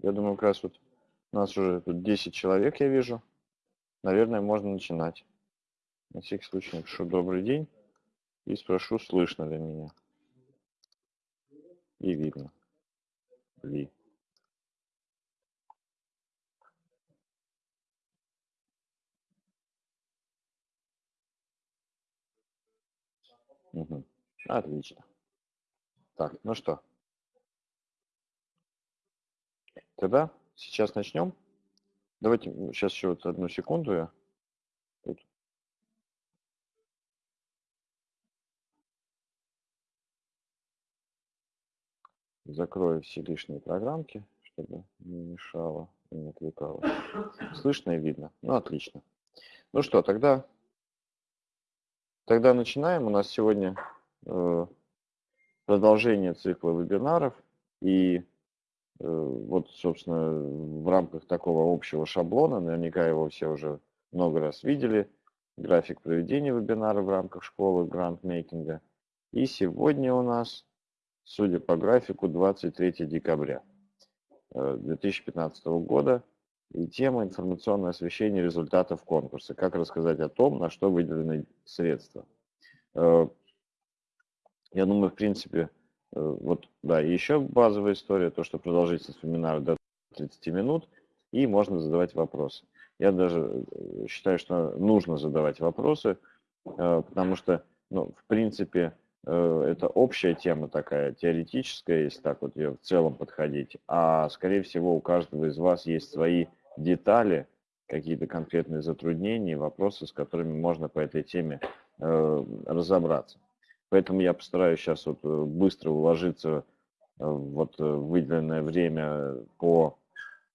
Я думаю, как раз вот у нас уже тут 10 человек, я вижу. Наверное, можно начинать. На всякий случай напишу «Добрый день» и спрошу, слышно ли меня. И видно ли. Угу. Отлично. Так, ну что, тогда сейчас начнем. Давайте сейчас еще вот одну секунду я тут. закрою все лишние программки, чтобы не мешало и не отвлекало. Слышно и видно. Ну, отлично. Ну что, тогда, тогда начинаем. У нас сегодня э, продолжение цикла вебинаров. И вот, собственно, в рамках такого общего шаблона, наверняка его все уже много раз видели, график проведения вебинара в рамках школы грантмейкинга. И сегодня у нас, судя по графику, 23 декабря 2015 э, года. И тема информационное освещение результатов конкурса. Как рассказать о том, на что выделены средства. Э, я думаю, в принципе, э, вот, да, и еще базовая история, то, что продолжительность вебинара до 30 минут, и можно задавать вопросы. Я даже э, считаю, что нужно задавать вопросы, э, потому что, ну, в принципе, это общая тема такая, теоретическая, если так вот ее в целом подходить, а, скорее всего, у каждого из вас есть свои детали, какие-то конкретные затруднения, вопросы, с которыми можно по этой теме разобраться. Поэтому я постараюсь сейчас вот э, быстро уложиться э, вот э, выделенное время по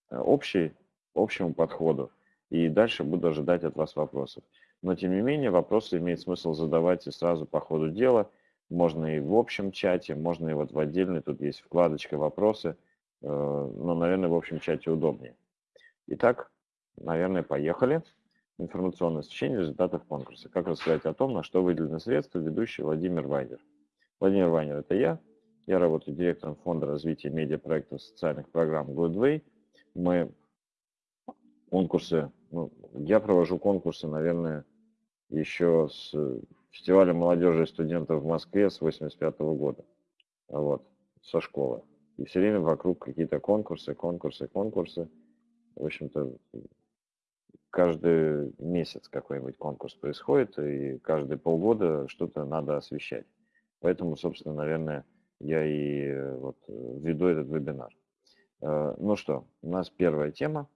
общей, общему подходу. И дальше буду ожидать от вас вопросов. Но тем не менее, вопросы имеет смысл задавать и сразу по ходу дела. Можно и в общем чате, можно и вот в отдельной, тут есть вкладочка «Вопросы», но, наверное, в общем чате удобнее. Итак, наверное, поехали информационное освещение результатов конкурса. Как рассказать о том, на что выделены средства, ведущий Владимир Вайнер. Владимир Вайнер – это я. Я работаю директором Фонда развития медиапроектов социальных программ Goodway. Мы конкурсы, ну, я провожу конкурсы, наверное, еще с фестиваля молодежи и студентов в Москве с 85 -го года, вот, со школы. И все время вокруг какие-то конкурсы, конкурсы, конкурсы. В общем-то, каждый месяц какой-нибудь конкурс происходит, и каждые полгода что-то надо освещать. Поэтому, собственно, наверное, я и э, вот э, веду этот вебинар. Э, ну что, у нас первая тема.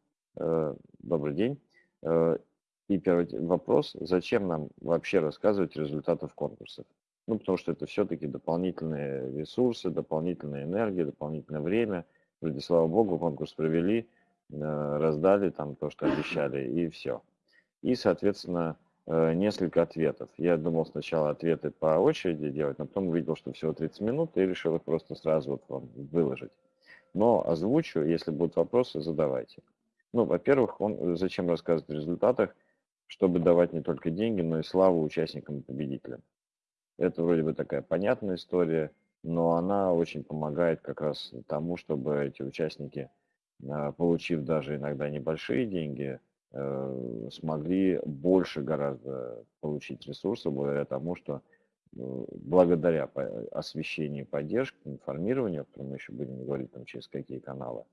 Добрый день. И первый вопрос, зачем нам вообще рассказывать результатов конкурсов? Ну, потому что это все-таки дополнительные ресурсы, дополнительная энергия, дополнительное время. Вроде, слава богу, конкурс провели, раздали там то, что обещали, и все. И, соответственно, э, несколько ответов. Я думал сначала ответы по очереди делать, но потом увидел, что всего 30 минут, и решил их просто сразу вот вам выложить. Но озвучу, если будут вопросы, задавайте. Ну, во-первых, он, зачем рассказывать о результатах, чтобы давать не только деньги, но и славу участникам и победителям. Это вроде бы такая понятная история, но она очень помогает как раз тому, чтобы эти участники получив даже иногда небольшие деньги, э, смогли больше гораздо получить ресурсов благодаря тому, что э, благодаря освещению поддержке, информированию, о котором мы еще будем говорить там через какие каналы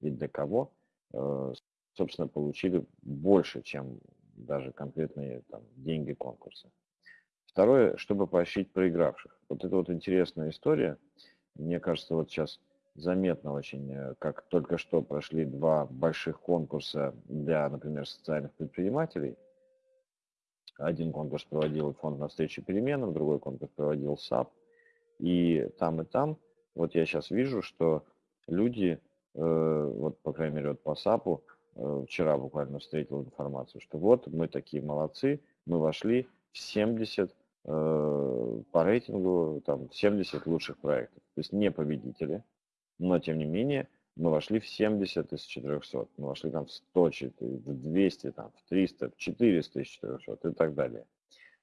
и для кого, э, собственно, получили больше, чем даже конкретные там, деньги конкурса. Второе, чтобы поощрить проигравших. Вот это вот интересная история. Мне кажется, вот сейчас заметно очень, э, как только что прошли два больших конкурса для, например, социальных предпринимателей. Один конкурс проводил фонд навстречу переменам, другой конкурс проводил SAP. И там, и там, вот я сейчас вижу, что люди, э, вот по крайней мере вот по САПу, э, вчера буквально встретил информацию, что вот мы такие молодцы, мы вошли в 70 по рейтингу, там 70 лучших проектов. То есть не победители, но тем не менее мы вошли в 70 из 400, мы вошли там в 100, в 200, там, в 300, в 400 из 400 и так далее.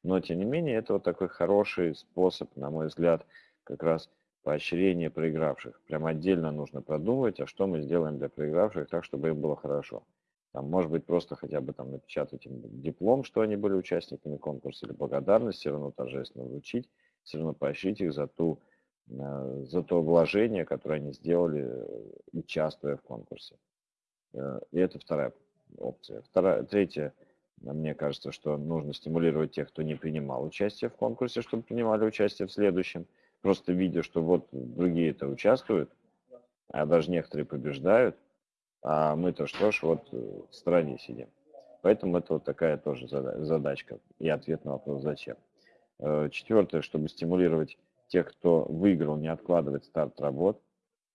Но тем не менее это вот такой хороший способ, на мой взгляд, как раз поощрение проигравших. Прям отдельно нужно продумывать, а что мы сделаем для проигравших так, чтобы им было хорошо. Там, может быть, просто хотя бы там напечатать им диплом, что они были участниками конкурса, или благодарность, все равно торжественно вручить, все равно поощрить их за, ту, за то вложение, которое они сделали, э, участвуя в конкурсе. Э, и это вторая опция. Вторая, третья, мне кажется, что нужно стимулировать тех, кто не принимал участие в конкурсе, чтобы принимали участие в следующем. Просто видя, что вот другие это участвуют, а даже некоторые побеждают, а мы-то что ж, вот в стороне сидим. Поэтому это вот такая тоже задачка и ответ на вопрос «Зачем?». Э, Четвертое, чтобы стимулировать тех, кто выиграл, не откладывать старт работ,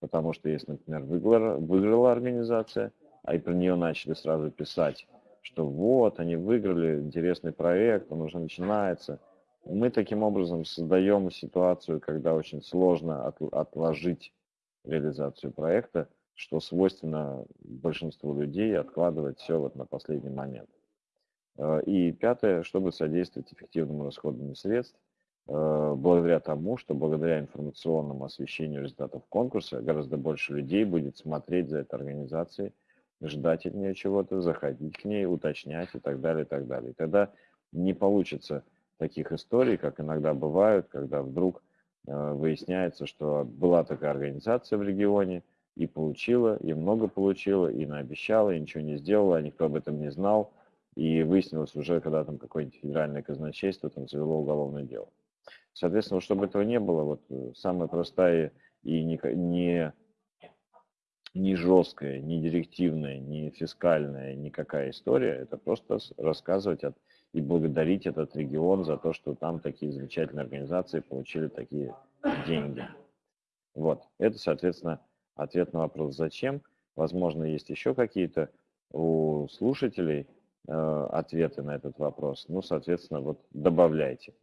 потому что если, например, выиграла, выиграла организация, а и про нее начали сразу писать, что вот, они выиграли интересный проект, он уже начинается. Мы таким образом создаем ситуацию, когда очень сложно от, отложить реализацию проекта, что свойственно большинству людей откладывать все вот на последний момент. Э, и пятое, чтобы содействовать эффективному расходованию средств, благодаря тому, что благодаря информационному освещению результатов конкурса гораздо больше людей будет смотреть за этой организацией, ждать от нее чего-то, заходить к ней, уточнять и так далее, и так далее. И тогда не получится таких историй, как иногда бывают, когда вдруг э, выясняется, что была такая организация в регионе, и получила, и много получила, и наобещала, и ничего не сделала, никто об этом не знал, и выяснилось уже, когда там какое-нибудь федеральное казначейство там завело уголовное дело. Соответственно, чтобы этого не было, вот э, самая простая и не, не, не жесткая, не директивная, не фискальная, никакая история, это просто рассказывать от, и благодарить этот регион за то, что там такие замечательные организации получили такие деньги. Вот, это, соответственно, ответ на вопрос «Зачем?». Возможно, есть еще какие-то у слушателей э, ответы на этот вопрос. Ну, соответственно, вот добавляйте.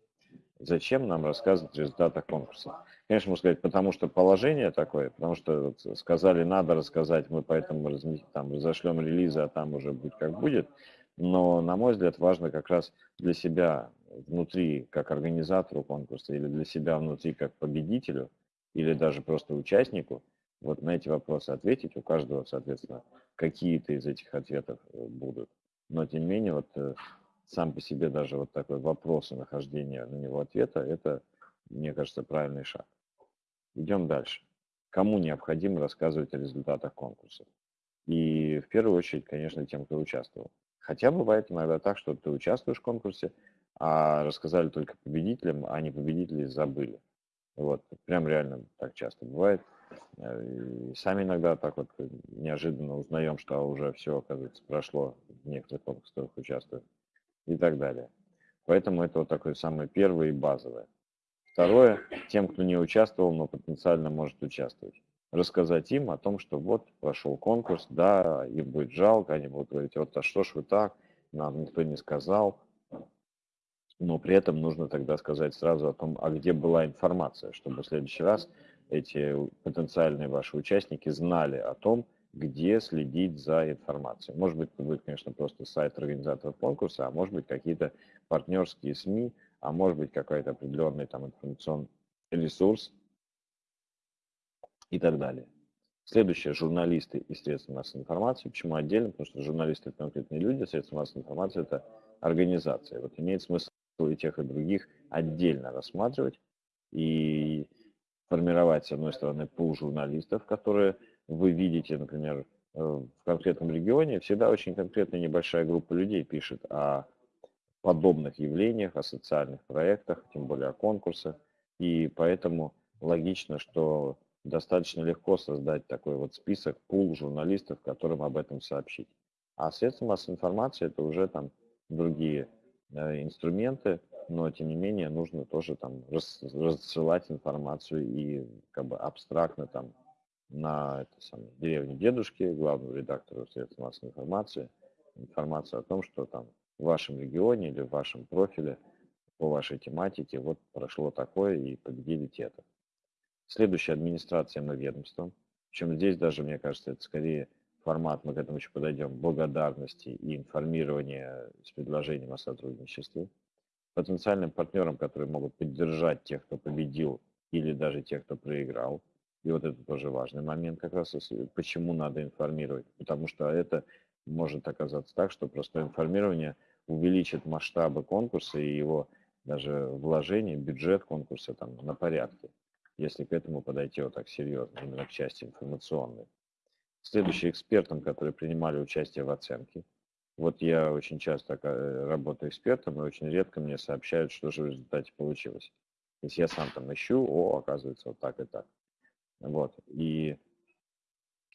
Зачем нам рассказывать о результатах конкурса? Конечно, можно сказать, потому что положение такое, потому что вот сказали, надо рассказать, мы поэтому там, разошлем релизы, а там уже будет как будет. Но, на мой взгляд, важно как раз для себя внутри, как организатору конкурса, или для себя внутри, как победителю, или даже просто участнику – вот на эти вопросы ответить. У каждого, соответственно, какие-то из этих ответов э, будут. Но, тем не менее, вот э, сам по себе даже вот такой вопрос и нахождение на него ответа, это, мне кажется, правильный шаг. Идем дальше. Кому необходимо рассказывать о результатах конкурса? И в первую очередь, конечно, тем, кто участвовал. Хотя бывает иногда так, что ты участвуешь в конкурсе, а рассказали только победителям, а не победители забыли. Вот, прям реально так часто бывает. Э, и сами иногда так вот неожиданно узнаем, что уже все, оказывается, прошло в некоторых конкурсах участвуют и так далее. Поэтому это вот такое самое первое и базовое. Второе, тем, кто не участвовал, но потенциально может участвовать. Рассказать им о том, что вот прошел конкурс, да, им будет жалко, они будут говорить, вот а что ж вы так, нам никто не сказал. Но при этом нужно тогда сказать сразу о том, а где была информация, чтобы в следующий раз эти потенциальные ваши участники знали о том, где следить за информацией. Может быть, это будет, конечно, просто сайт организаторов конкурса, а может быть, какие-то партнерские СМИ, а может быть, какой-то определенный там информационный ресурс и так далее. Следующее, журналисты и средства массовой информации. Почему отдельно? Потому что журналисты – это конкретные люди, средства массовой информации – это организация. Вот имеет смысл и тех, и других отдельно рассматривать. И формировать, с одной стороны, пул журналистов, которые вы видите, например, э, в конкретном регионе, всегда очень конкретная небольшая группа людей пишет о подобных явлениях, о социальных проектах, тем более о конкурсах. И поэтому логично, что достаточно легко создать такой вот список, пул журналистов, которым об этом сообщить. А средства массовой информации это уже там другие э, инструменты, но тем не менее нужно тоже там рассылать информацию и как бы абстрактно там на это самое, деревне дедушки, главному редактору средств массовой информации, информацию о том, что там в вашем регионе или в вашем профиле по вашей тематике вот прошло такое и победили те-то. Следующая администрация и ведомством. Причем здесь даже, мне кажется, это скорее формат, мы к этому еще подойдем, благодарности и информирования с предложением о сотрудничестве потенциальным партнерам, которые могут поддержать тех, кто победил или даже те, кто проиграл. И вот это тоже важный момент, как раз почему надо информировать. Потому что это может оказаться так, что просто информирование увеличит масштабы конкурса и его даже вложение, бюджет конкурса там на порядке, если к этому подойти вот так серьезно, именно к части информационной. Следующий экспертам, которые принимали участие в оценке. Вот я очень часто э, работаю экспертом, и очень редко мне сообщают, что же в результате получилось. То есть я сам там ищу, о, оказывается, вот так и так. Вот. И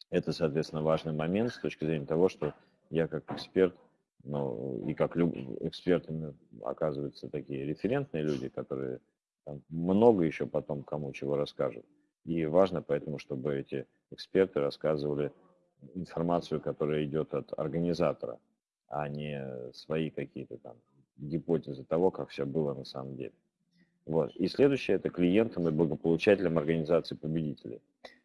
это, соответственно, важный момент с точки зрения того, что я как эксперт, ну, и как люб... экспертами оказываются такие референтные люди, которые там, много еще потом кому чего расскажут. И важно поэтому, чтобы эти эксперты рассказывали информацию, которая идет от организатора, а не свои какие-то там гипотезы того, как все было на самом деле. Вот. И следующее – это клиентам и благополучателям организации победителей.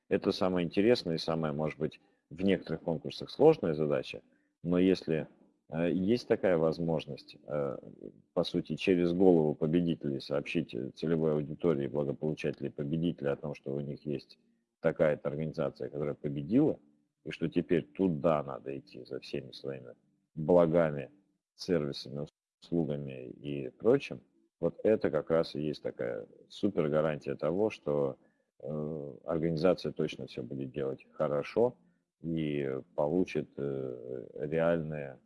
Это самое интересное и самое, может быть, в некоторых конкурсах сложная задача, но если э, есть такая возможность, э, по сути, через голову победителей сообщить целевой аудитории благополучателей победителей о том, что у них есть такая-то организация, которая победила, и что теперь туда надо идти за всеми своими благами, сервисами, услугами и прочим, вот это как раз и есть такая супер гарантия того, что э, организация точно все будет делать хорошо и получит э, реальные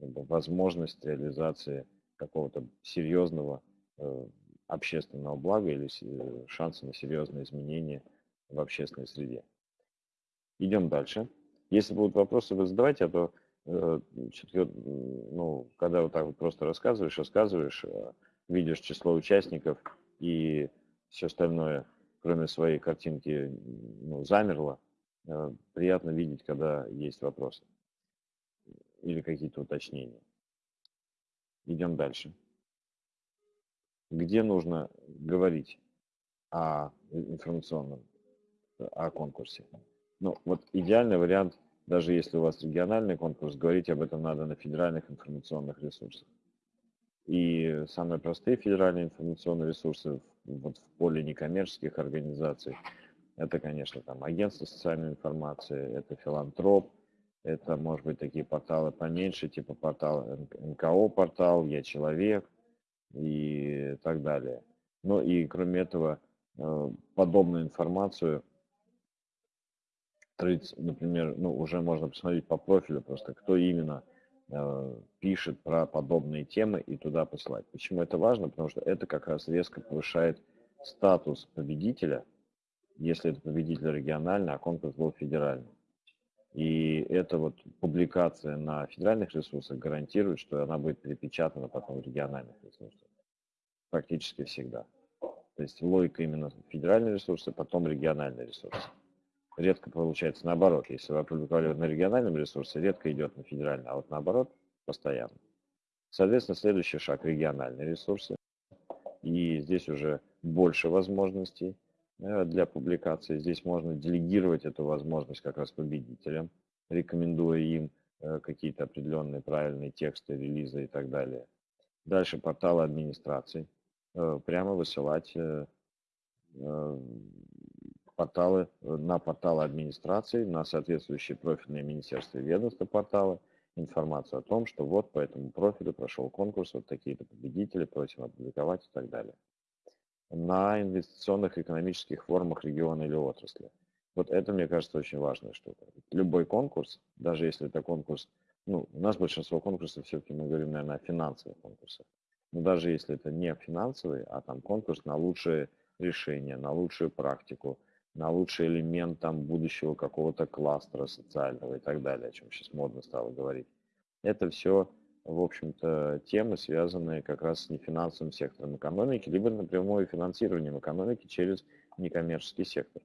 как бы, возможность реализации какого-то серьезного э, общественного блага или э, шанса на серьезные изменения в общественной среде. Идем дальше. Если будут вопросы, вы задавайте, а то э, ну, когда вот так вот просто рассказываешь, рассказываешь, э, видишь число участников и все остальное, кроме своей картинки, ну, замерло, э, приятно видеть, когда есть вопросы или какие-то уточнения. Идем дальше. Где нужно говорить о информационном, о конкурсе? Ну, вот идеальный вариант, даже если у вас региональный конкурс, говорить об этом надо на федеральных информационных ресурсах. И самые простые федеральные информационные ресурсы вот в поле некоммерческих организаций, это, конечно, там агентство социальной информации, это филантроп, это, может быть, такие порталы поменьше, типа портал НКО портал, Я человек и так далее. Ну и кроме этого, э, подобную информацию, например, ну, уже можно посмотреть по профилю просто, кто именно пишет про подобные темы и туда посылать. Почему это важно? Потому что это как раз резко повышает статус победителя, если это победитель региональный, а конкурс был федеральный. И эта вот публикация на федеральных ресурсах гарантирует, что она будет перепечатана потом в региональных ресурсах. Практически всегда. То есть логика именно федеральные ресурсы, потом региональные ресурсы редко получается наоборот. Если вы опубликовали на региональном ресурсе, редко идет на федеральный, а вот наоборот постоянно. Соответственно, следующий шаг – региональные ресурсы. И здесь уже больше возможностей э, для публикации. Здесь можно делегировать эту возможность как раз победителям, рекомендуя им э, какие-то определенные правильные тексты, релизы и так далее. Дальше порталы администрации. Э, прямо высылать порталы, э, на порталы администрации, на соответствующие профильные министерства и ведомства порталы информацию о том, что вот по этому профилю прошел конкурс, вот такие-то победители, просим опубликовать и так далее. На инвестиционных экономических форумах региона или отрасли. Вот это, мне кажется, очень важная штука. Любой конкурс, даже если это конкурс, ну, у нас большинство конкурсов все-таки мы говорим, наверное, о финансовых конкурсах. Но даже если это не финансовый, а там конкурс на лучшее решение, на лучшую практику, на лучший элемент там будущего какого-то кластера социального и так далее, о чем сейчас модно стало говорить. Это все, в общем-то, темы, связанные как раз с нефинансовым сектором экономики, либо напрямую финансированием экономики через некоммерческий сектор.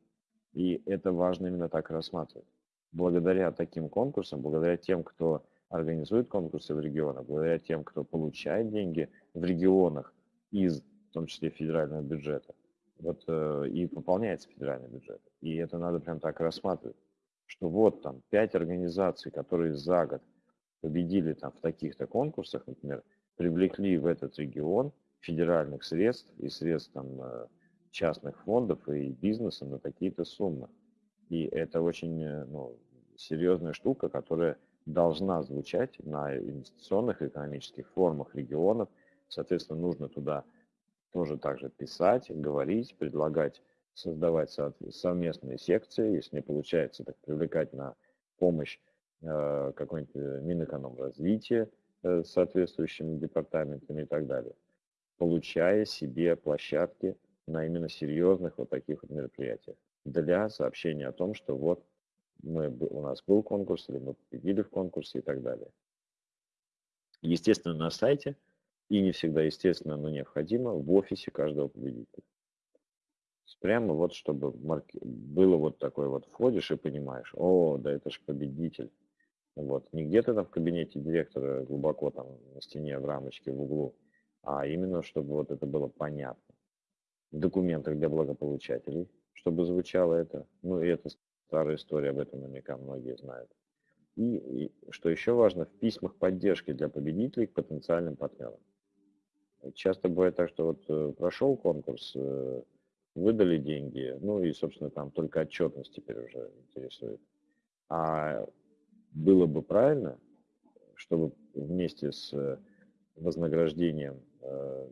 И это важно именно так рассматривать. Благодаря таким конкурсам, благодаря тем, кто организует конкурсы в регионах, благодаря тем, кто получает деньги в регионах из, в том числе, федерального бюджета, вот э, и пополняется федеральный бюджет. И это надо прям так рассматривать, что вот там пять организаций, которые за год победили там в таких-то конкурсах, например, привлекли в этот регион федеральных средств и средств там э, частных фондов и бизнеса на такие-то суммы. И это очень ну, серьезная штука, которая должна звучать на инвестиционных экономических форумах регионов. Соответственно, нужно туда тоже также писать, говорить, предлагать создавать совместные секции, если не получается, так привлекать на помощь э, какой-нибудь э, Минэкономразвития э, с соответствующими департаментами и так далее, получая себе площадки на именно серьезных вот таких вот мероприятиях для сообщения о том, что вот мы, у нас был конкурс, или мы победили в конкурсе и так далее. Естественно, на сайте, и не всегда естественно, но необходимо, в офисе каждого победителя. Прямо вот, чтобы было вот такое вот, входишь и понимаешь, о, да это же победитель. Вот, не где-то там в кабинете директора глубоко там на стене в рамочке в углу, а именно, чтобы вот это было понятно. В документах для благополучателей, чтобы звучало это. Ну и это старая история, об этом наверняка многие знают. И, и что еще важно, в письмах поддержки для победителей к потенциальным партнерам. Часто бывает так, что вот э, прошел конкурс, э, выдали деньги, ну и, собственно, там только отчетность теперь уже интересует. А было бы правильно, чтобы вместе с вознаграждением э,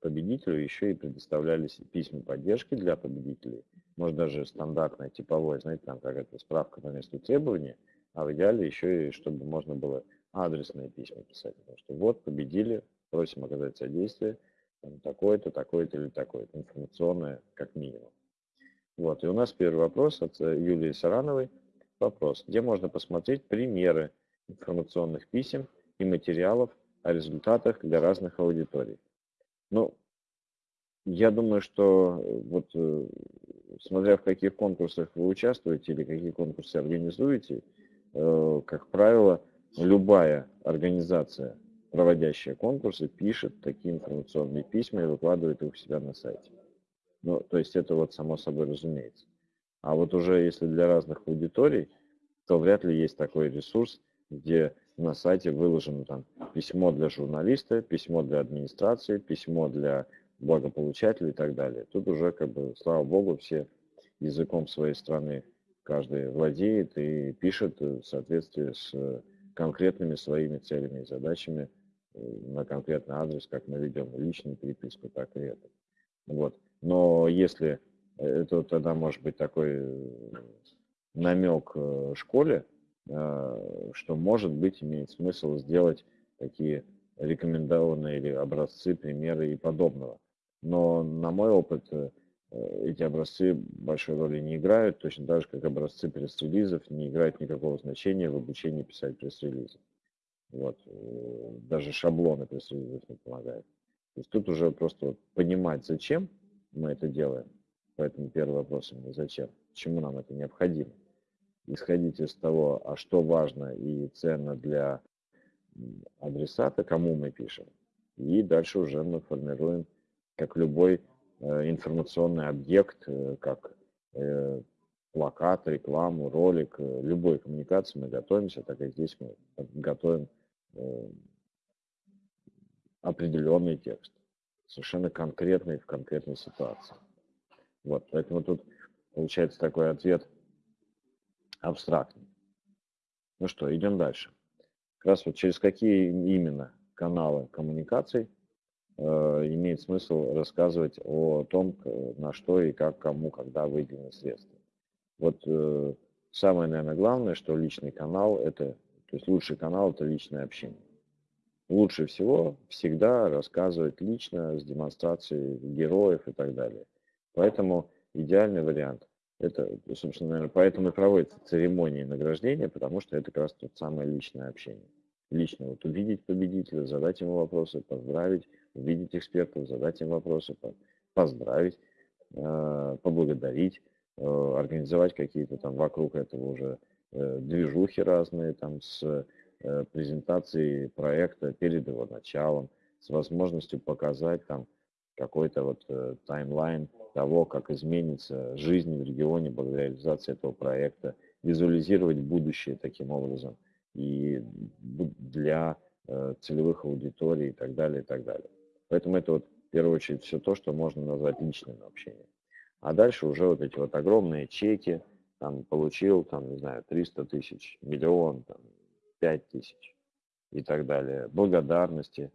победителю еще и предоставлялись письма поддержки для победителей. Может даже стандартное, типовое, знаете, там какая-то справка по месту требования, а в идеале еще и чтобы можно было адресные письма писать. Потому что вот, победили, просим оказать содействие, такое-то, такое-то или такое-то, информационное как минимум. Вот, и у нас первый вопрос от э, Юлии Сарановой. Вопрос, где можно посмотреть примеры информационных писем и материалов о результатах для разных аудиторий. Ну, я думаю, что э, вот э, смотря в каких конкурсах вы участвуете или какие конкурсы организуете, как правило, любая организация проводящая конкурсы, пишет такие информационные письма и выкладывает их у себя на сайте. Ну, то есть это вот само собой разумеется. А вот уже если для разных аудиторий, то вряд ли есть такой ресурс, где на сайте выложено там письмо для журналиста, письмо для администрации, письмо для благополучателей и так далее. Тут уже, как бы, слава богу, все языком своей страны каждый владеет и пишет в соответствии с конкретными своими целями и задачами на конкретный адрес, как мы ведем личную переписку, так и это. Вот. Но если э, это тогда может быть такой э, намек э, школе, что может быть имеет смысл сделать такие рекомендованные или образцы, примеры и подобного. Но на мой опыт эти образцы большой роли не играют, точно так же, как образцы пресс-релизов не играют никакого значения в обучении писать пресс-релизы. Вот. Э, даже шаблоны присоединить не помогают. То есть тут уже просто понимать, зачем мы это делаем. Поэтому первый вопрос именно зачем, чему нам это необходимо. Исходить из того, а что важно и ценно для адресата, кому мы пишем. И дальше уже мы формируем, как любой э, информационный объект, э, как плакат, рекламу, ролик, любой коммуникации мы готовимся, так как здесь мы готовим определенный текст, совершенно конкретный в конкретной ситуации. Вот, поэтому тут получается такой ответ абстрактный. Ну что, идем дальше. Как раз вот через какие именно каналы коммуникаций э, имеет смысл рассказывать о том, на что и как, кому, когда выделены средства. Вот э, самое, наверное, главное, что личный канал – это то есть лучший канал – это личное общение. Лучше всего всегда рассказывать лично с демонстрацией героев и так далее. Поэтому идеальный вариант – это, собственно, наверное, поэтому и проводятся церемонии награждения, потому что это как раз тот самое личное общение. Лично вот увидеть победителя, задать ему вопросы, поздравить, увидеть экспертов, задать им вопросы, поздравить, э, поблагодарить, э, организовать какие-то там вокруг этого уже движухи разные там с э, презентацией проекта перед его началом, с возможностью показать там какой-то вот э, таймлайн того, как изменится жизнь в регионе благодаря реализации этого проекта, визуализировать будущее таким образом и для целевых аудиторий и так далее, и так далее. Поэтому это вот в первую очередь все то, что можно назвать личным общением. А дальше уже вот эти вот огромные чеки, там получил, там, не знаю, 300 тысяч, миллион, там, 5 тысяч и так далее. Благодарности,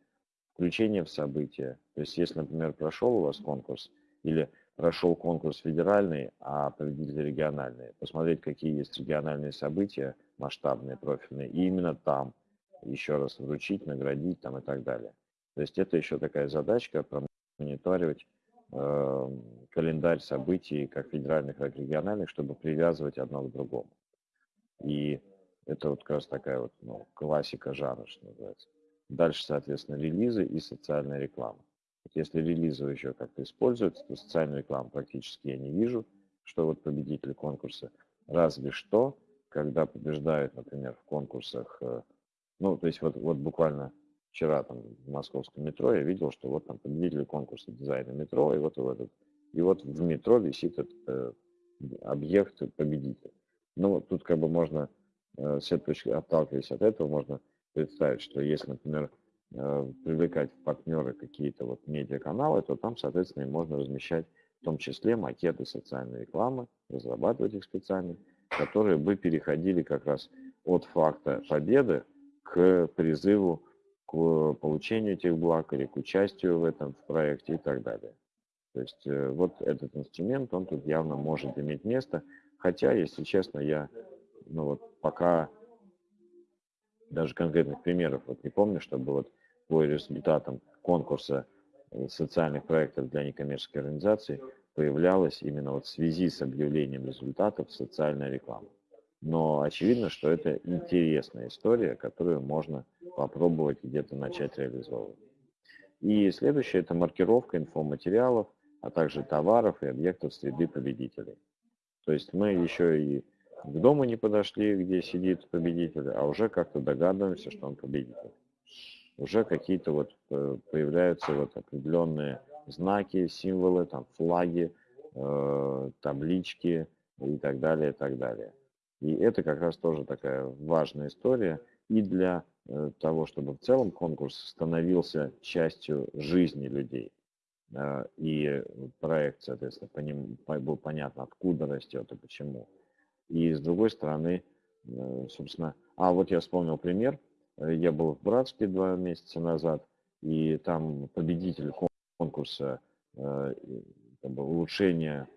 включение в события. То есть, если, например, прошел у вас конкурс или прошел конкурс федеральный, а победители региональные, посмотреть, какие есть региональные события, масштабные, профильные, и именно там еще раз вручить, наградить там и так далее. То есть это еще такая задачка э, календарь событий как федеральных, так и региональных, чтобы привязывать одно к другому. И это вот как раз такая вот ну, классика жанра, что называется. Дальше, соответственно, релизы и социальная реклама. Если релизы еще как-то используются, то социальную рекламу практически я не вижу, что вот победители конкурса. Разве что, когда побеждают, например, в конкурсах, э, ну, то есть вот, вот буквально вчера там в московском метро я видел, что вот там победители конкурса дизайна метро, и вот, в этот, и вот в метро висит этот э, объект победителя. Ну, тут как бы можно, э, с точки, отталкиваясь от этого, можно представить, что если, например, э, привлекать в партнеры какие-то вот медиаканалы, то там, соответственно, можно размещать в том числе макеты социальной рекламы, разрабатывать их специально, которые бы переходили как раз от факта победы к призыву к получению этих благ или к участию в этом в проекте и так далее. То есть э, вот этот инструмент, он тут явно может иметь место, хотя, если честно, я ну вот пока даже конкретных примеров вот не помню, чтобы вот по результатам конкурса э, социальных проектов для некоммерческих организаций появлялась именно вот в связи с объявлением результатов социальная реклама. Но очевидно, что это интересная история, которую можно попробовать где-то начать реализовывать. И следующее – это маркировка инфоматериалов, а также товаров и объектов среды победителей. То есть мы еще и к дому не подошли, где сидит победитель, а уже как-то догадываемся, что он победитель. Уже какие-то вот э, появляются вот определенные знаки, символы, там флаги, э, таблички и так далее, и так далее. И это как раз тоже такая важная история и для э, того, чтобы в целом конкурс становился частью жизни людей. И проект, соответственно, по ним был понятно, откуда растет и почему. И с другой стороны, э, собственно, а вот я вспомнил пример. Я был в Братске два месяца назад, и там победитель конкурса э, как бы, улучшения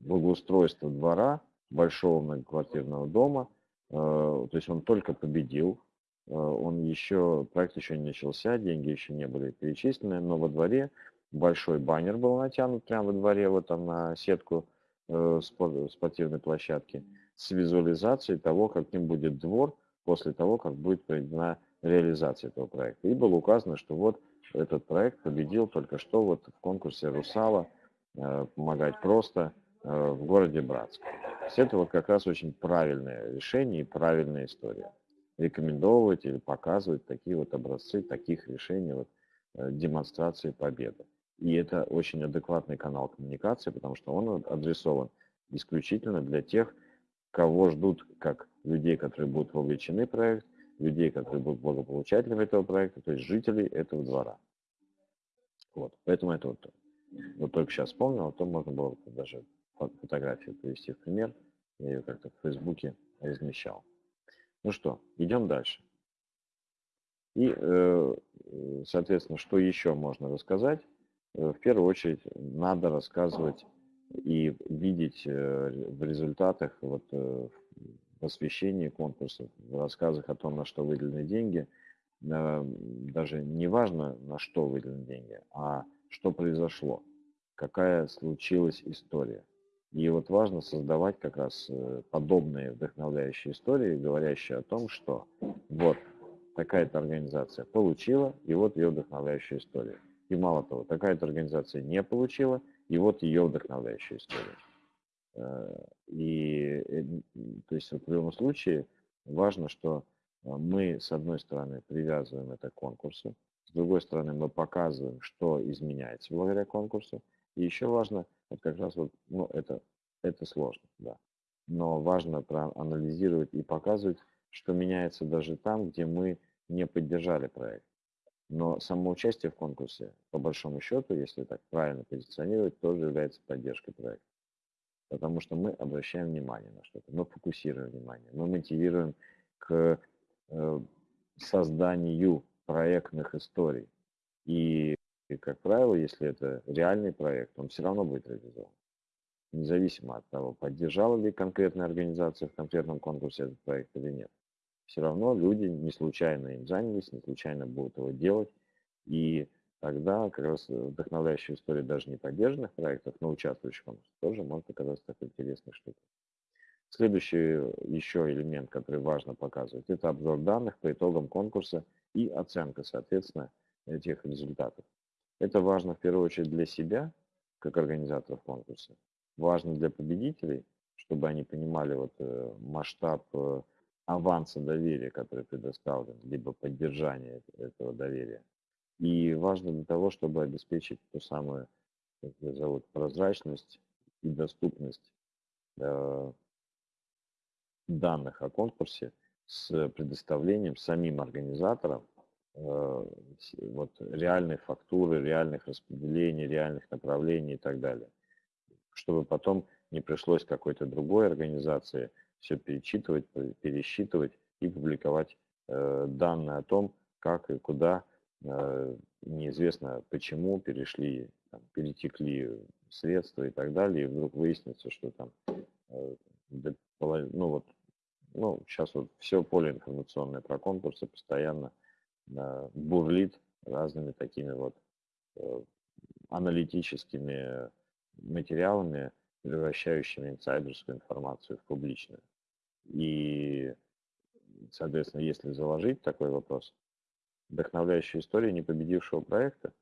благоустройства двора большого многоквартирного дома. Э, то есть он только победил, он еще, проект еще не начался, деньги еще не были перечислены, но во дворе большой баннер был натянут прямо во дворе, вот там на сетку спортивной площадки с визуализацией того, каким будет двор после того, как будет проведена реализация этого проекта. И было указано, что вот этот проект победил только что вот в конкурсе «Русала» э, «Помогать просто» э, в городе Братск. Есть это вот как раз очень правильное решение и правильная история. Рекомендовать или показывать такие вот образцы таких решений, вот, э, демонстрации победы. И это очень адекватный канал коммуникации, потому что он адресован исключительно для тех, кого ждут как людей, которые будут вовлечены в проект, людей, которые будут благополучателями этого проекта, то есть жителей этого двора. Вот, поэтому это вот, вот только сейчас вспомнил, а то можно было даже фотографию привести в пример. Я ее как-то в Фейсбуке размещал. Ну что, идем дальше. И, э, соответственно, что еще можно рассказать? Э, в первую очередь, надо рассказывать и видеть э, в результатах, вот в освещении конкурсов, в рассказах о том, на что выделены деньги, даже не важно, на что выделены деньги, а что произошло, какая случилась история. И вот важно создавать как раз подобные вдохновляющие истории, говорящие о том, что вот такая-то организация получила, и вот ее вдохновляющая история. И мало того, такая-то организация не получила, и вот ее вдохновляющая история. Э, и, э, то есть в любом случае важно, что э, мы, с одной стороны, привязываем это к конкурсу, с другой стороны, мы показываем, что изменяется благодаря конкурсу. И еще важно, вот как раз вот, ну, это, это сложно, да. Но важно проанализировать и показывать, что меняется даже там, где мы не поддержали проект. Но само участие в конкурсе, по большому счету, если так правильно позиционировать, тоже является поддержкой проекта. потому что мы обращаем внимание на что-то, мы фокусируем внимание, мы мотивируем к э, созданию проектных историй. И, как правило, если это реальный проект, он все равно будет реализован. Независимо от того, поддержала ли конкретная организация в конкретном конкурсе этот проект или нет. Все равно люди не случайно им занялись, не случайно будут его делать. И тогда как раз вдохновляющая история даже не поддержанных проектов, но участвующих в тоже может оказаться такой интересной штукой. Следующий еще элемент, который важно показывать, это обзор данных по итогам конкурса и оценка, соответственно, этих результатов. Это важно в первую очередь для себя, как организаторов конкурса. Важно для победителей, чтобы они понимали вот э, масштаб э, аванса доверия, который предоставлен, либо поддержания этого доверия. И важно для того, чтобы обеспечить ту самую, как ее зовут, прозрачность и доступность э, данных о конкурсе с предоставлением самим организаторам вот, реальной фактуры, реальных распределений, реальных направлений и так далее. Чтобы потом не пришлось какой-то другой организации все перечитывать, пересчитывать и публиковать э, данные о том, как и куда Э, неизвестно почему перешли, там, перетекли средства и так далее, и вдруг выяснится, что там, э, ну вот, ну, сейчас вот все поле информационное про конкурсы постоянно э, бурлит разными такими вот аналитическими материалами, превращающими инсайдерскую информацию в публичную. И, соответственно, если заложить такой вопрос, вдохновляющая история непобедившего проекта.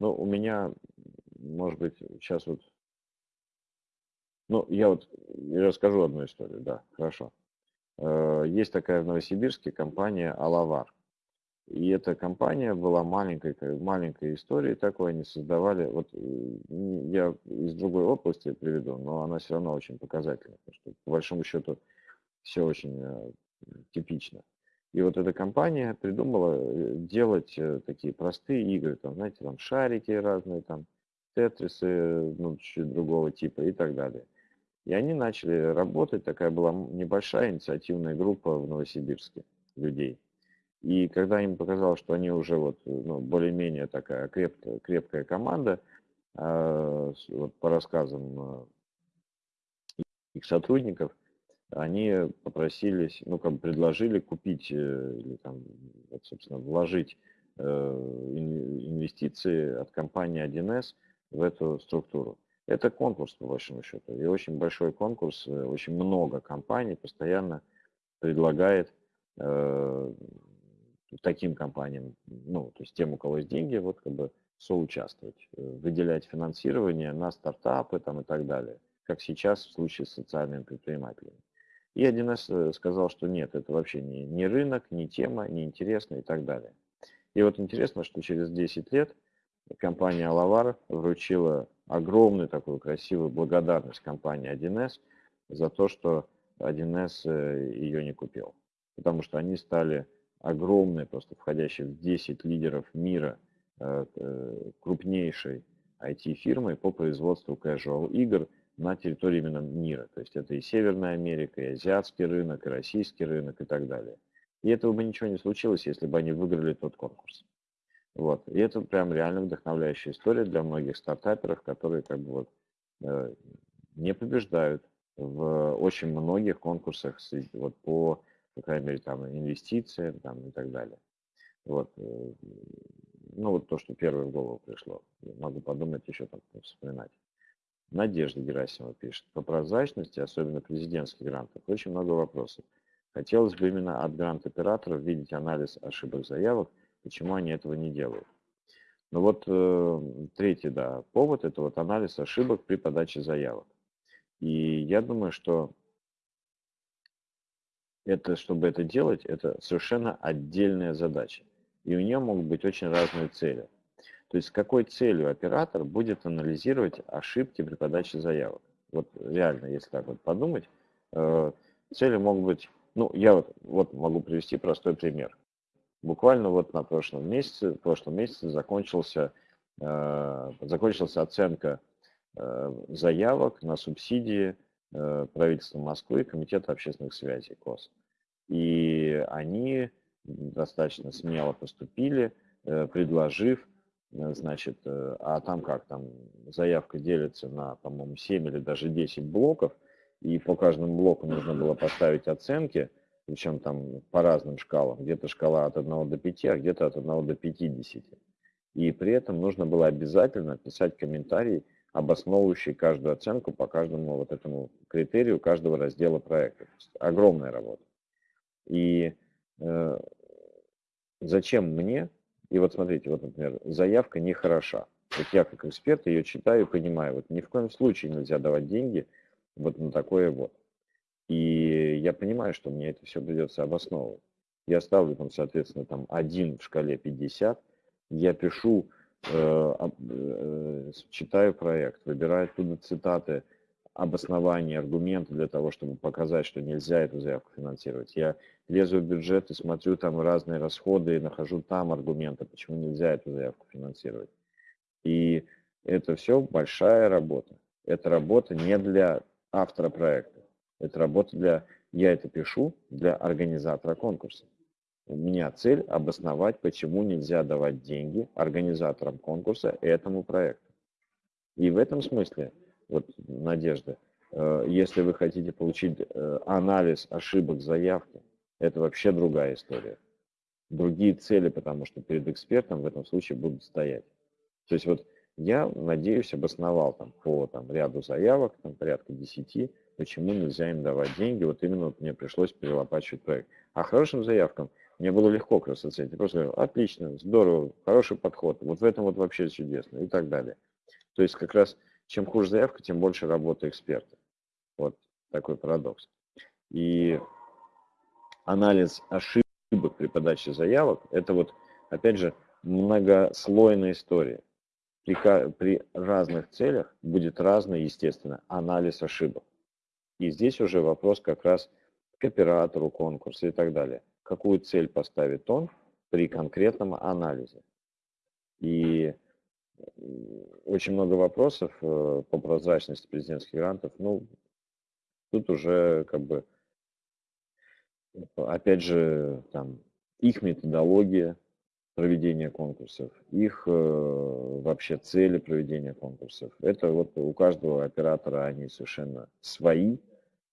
Ну, у меня, может быть, сейчас вот... Ну, я вот расскажу одну историю, да, хорошо. Э, есть такая в Новосибирске компания «Алавар». И эта компания была маленькой, маленькой историей такой, они создавали, вот я из другой области приведу, но она все равно очень показательна, потому что по большому счету все очень э, типично. И вот эта компания придумала э, делать э, такие простые игры, там, знаете, там шарики разные, там, тетрисы, ну, чуть другого типа и так далее. И они начали работать, такая была небольшая инициативная группа в Новосибирске людей. И когда им показалось, что они уже вот, ну, более-менее такая крепкая, крепкая команда, э, вот по рассказам э, их сотрудников, они попросились, ну, как бы предложили купить э, или там, вот, собственно, вложить э, инвестиции от компании 1С в эту структуру. Это конкурс, по большому счету, и очень большой конкурс, э, очень много компаний постоянно предлагает э, таким компаниям, ну, то есть тем, у кого есть деньги, вот как бы соучаствовать, выделять финансирование на стартапы там и так далее, как сейчас в случае с социальными предпринимателями. И 1С э, сказал, что нет, это вообще не, не рынок, не тема, не интересно и так далее. И вот интересно, что через 10 лет компания Алавар вручила огромную такую красивую благодарность компании 1С за то, что 1С э, ее не купил. Потому что они стали огромной, просто входящей в 10 лидеров мира, э, крупнейшей IT-фирмой по производству casual игр – на территории именно мира. То есть это и Северная Америка, и азиатский рынок, и российский рынок и так далее. И этого бы ничего не случилось, если бы они выиграли тот конкурс. Вот. И это прям реально вдохновляющая история для многих стартаперов, которые как бы вот э, не побеждают в очень многих конкурсах вот по, по крайней мере, там инвестициям там, и так далее. Вот. Э, ну вот то, что первое в голову пришло. Могу подумать еще там вспоминать. Надежда Герасимова пишет. По прозрачности, особенно президентских грантов, очень много вопросов. Хотелось бы именно от грант-операторов видеть анализ ошибок заявок, почему они этого не делают. Ну вот э, третий да, повод – это вот анализ ошибок при подаче заявок. И я думаю, что это, чтобы это делать, это совершенно отдельная задача. И у нее могут быть очень разные цели. То есть с какой целью оператор будет анализировать ошибки при подаче заявок. Вот реально, если так вот подумать, э, цели могут быть, ну, я вот, вот могу привести простой пример. Буквально вот на прошлом месяце, в прошлом месяце закончился, э, закончилась оценка э, заявок на субсидии правительства Москвы и Комитета общественных связей КОС. И они достаточно смело поступили, предложив, значит, а там как, там заявка делится на, по-моему, 7 или даже 10 блоков, и по каждому блоку нужно было поставить оценки, причем там по разным шкалам, где-то шкала от 1 до 5, а где-то от 1 до 50. И при этом нужно было обязательно писать комментарий, обосновывающий каждую оценку по каждому вот этому критерию каждого раздела проекта. Огромная работа. И э, зачем мне, и вот смотрите, вот, например, заявка не хороша. Вот я как эксперт ее читаю и понимаю, вот ни в коем случае нельзя давать деньги вот на такое вот. И я понимаю, что мне это все придется обосновывать. Я ставлю там, соответственно, там один в шкале 50, я пишу, читаю проект, выбираю оттуда цитаты, обоснования, аргументы для того, чтобы показать, что нельзя эту заявку финансировать. Я лезу в бюджет и смотрю там разные расходы и нахожу там аргументы, почему нельзя эту заявку финансировать. И это все большая работа. Это работа не для автора проекта. Это работа для, я это пишу для организатора конкурса. У меня цель обосновать, почему нельзя давать деньги организаторам конкурса этому проекту. И в этом смысле, вот, Надежда, э, если вы хотите получить э, анализ ошибок заявки, это вообще другая история. Другие цели, потому что перед экспертом в этом случае будут стоять. То есть вот я, надеюсь, обосновал там по там, ряду заявок, там порядка 10, почему нельзя им давать деньги. Вот именно мне пришлось перелопачивать проект. А хорошим заявкам – мне было легко раз оценить. Я просто говорю, отлично, здорово, хороший подход. Вот в этом вот вообще чудесно и так далее. То есть как раз чем хуже заявка, тем больше работы эксперта. Вот такой парадокс. И анализ ошибок при подаче заявок, это вот, опять же, многослойная история. При, при разных целях будет разный, естественно, анализ ошибок. И здесь уже вопрос как раз к оператору конкурса и так далее какую цель поставит он при конкретном анализе. И очень много вопросов э, по прозрачности президентских грантов. Ну, тут уже как бы, опять же, там, их методология проведения конкурсов, их э, вообще цели проведения конкурсов. Это вот у каждого оператора они совершенно свои,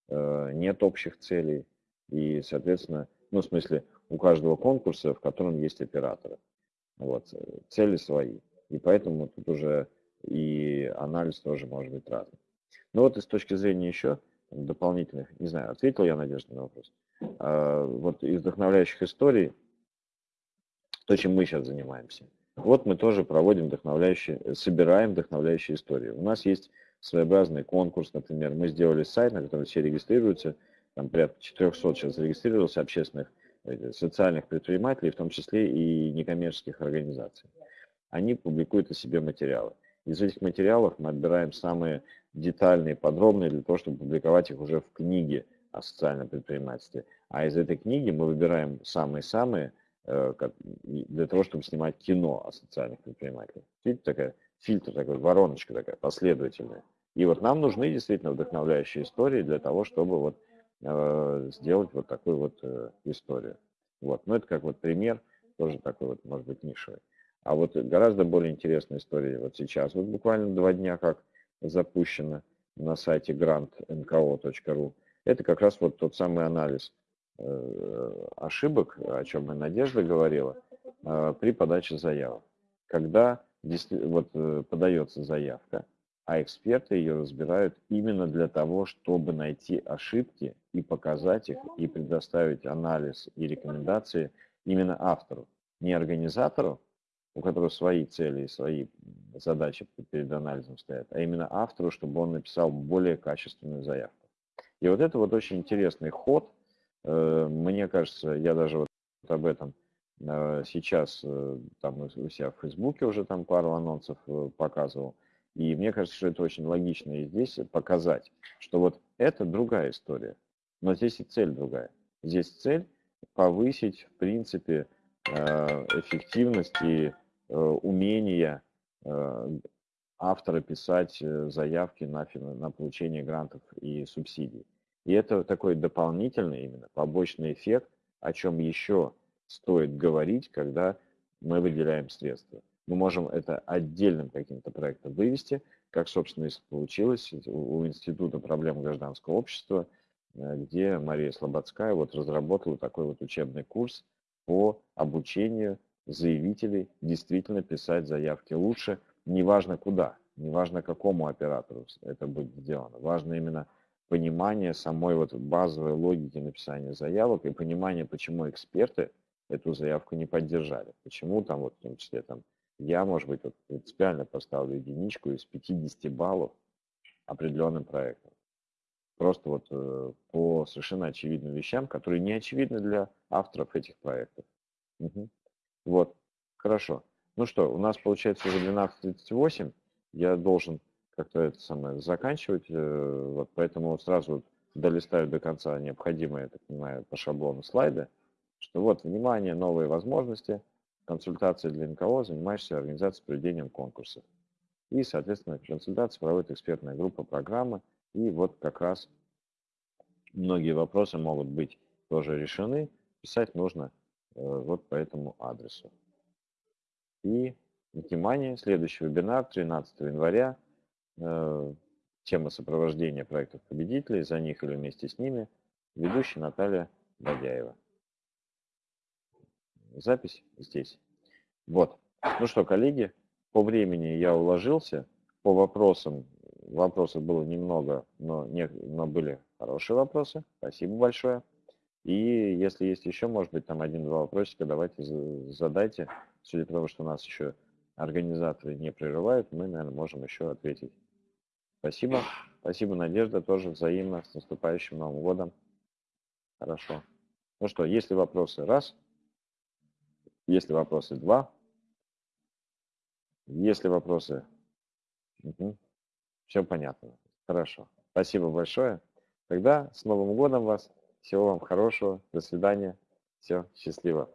э, нет общих целей. И, соответственно, ну, в смысле, у каждого конкурса, в котором есть операторы. Вот, цели свои. И поэтому тут уже и анализ тоже может быть разный. Ну вот и с точки зрения еще дополнительных, не знаю, ответил я, Надежда, на вопрос. А, вот из вдохновляющих историй, то, чем мы сейчас занимаемся. Вот мы тоже проводим вдохновляющие, собираем вдохновляющие истории. У нас есть своеобразный конкурс, например, мы сделали сайт, на котором все регистрируются, там порядка 400 сейчас зарегистрировалось общественных э, социальных предпринимателей, в том числе и некоммерческих организаций. Они публикуют о себе материалы. Из этих материалов мы отбираем самые детальные, подробные, для того, чтобы публиковать их уже в книге о социальном предпринимательстве. А из этой книги мы выбираем самые-самые, э, для того, чтобы снимать кино о социальных предпринимателях. Видите, такая фильтр, такой вороночка такая последовательная. И вот нам нужны действительно вдохновляющие истории для того, чтобы вот Э, сделать вот такую вот э, историю. Вот. Но это как вот пример, тоже такой вот, может быть, нишевый. А вот гораздо более интересная история вот сейчас. Вот буквально два дня как запущено на сайте grantnko.ru. Это как раз вот тот самый анализ ошибок, о чем и Надежда говорила, при подаче заявок. Когда вот подается заявка, а эксперты ее разбирают именно для того, чтобы найти ошибки и показать их, и предоставить анализ и рекомендации именно автору, не организатору, у которого свои цели и свои задачи перед анализом стоят, а именно автору, чтобы он написал более качественную заявку. И вот это вот очень интересный ход. Э, мне кажется, я даже вот об этом э, сейчас э, там у себя в Фейсбуке уже там пару анонсов показывал. И мне кажется, что это очень логично и здесь показать, что вот это другая история. Но здесь и цель другая. Здесь цель повысить, в принципе, эффективность и умение авторы писать заявки на, на получение грантов и субсидий. И это такой дополнительный именно побочный эффект, о чем еще стоит говорить, когда мы выделяем средства. Мы можем это отдельным каким-то проектом вывести, как, собственно, и получилось у Института проблем гражданского общества, э, где Мария Слободская вот разработала такой вот учебный курс по обучению заявителей действительно писать заявки лучше, неважно куда, неважно какому оператору это будет сделано. Важно именно понимание самой вот базовой логики написания заявок и понимание, почему эксперты эту заявку не поддержали. Почему там, вот в том числе там, я, может быть, вот принципиально поставлю единичку из 50 баллов определенным проектом. Просто вот э, по совершенно очевидным вещам, которые не очевидны для авторов этих проектов. Угу. Вот, хорошо. Ну что, у нас получается уже 12.38. Я должен как-то это самое заканчивать. Э, вот поэтому сразу долистаю до конца необходимые, так понимаю, по шаблону слайды что вот, внимание, новые возможности, консультации для НКО, занимаешься организацией проведением конкурсов. И, соответственно, консультации проводит экспертная группа программы. И вот как раз многие вопросы могут быть тоже решены. Писать нужно э, вот по этому адресу. И, внимание, следующий вебинар 13 января. Э, тема сопровождения проектов победителей, за них или вместе с ними. Ведущая Наталья Бадяева запись здесь. Вот. Ну что, коллеги, по времени я уложился. По вопросам, вопросов было немного, но, не, но были хорошие вопросы. Спасибо большое. И если есть еще, может быть, там один-два вопросика, давайте задайте. Судя по тому, что нас еще организаторы не прерывают, мы, наверное, можем еще ответить. Спасибо. Спасибо, Надежда, тоже взаимно. С наступающим Новым годом. Хорошо. Ну что, если вопросы, раз. Если вопросы, два. Если вопросы, угу. все понятно. Хорошо. Спасибо большое. Тогда с Новым годом вас. Всего вам хорошего. До свидания. Все, счастливо.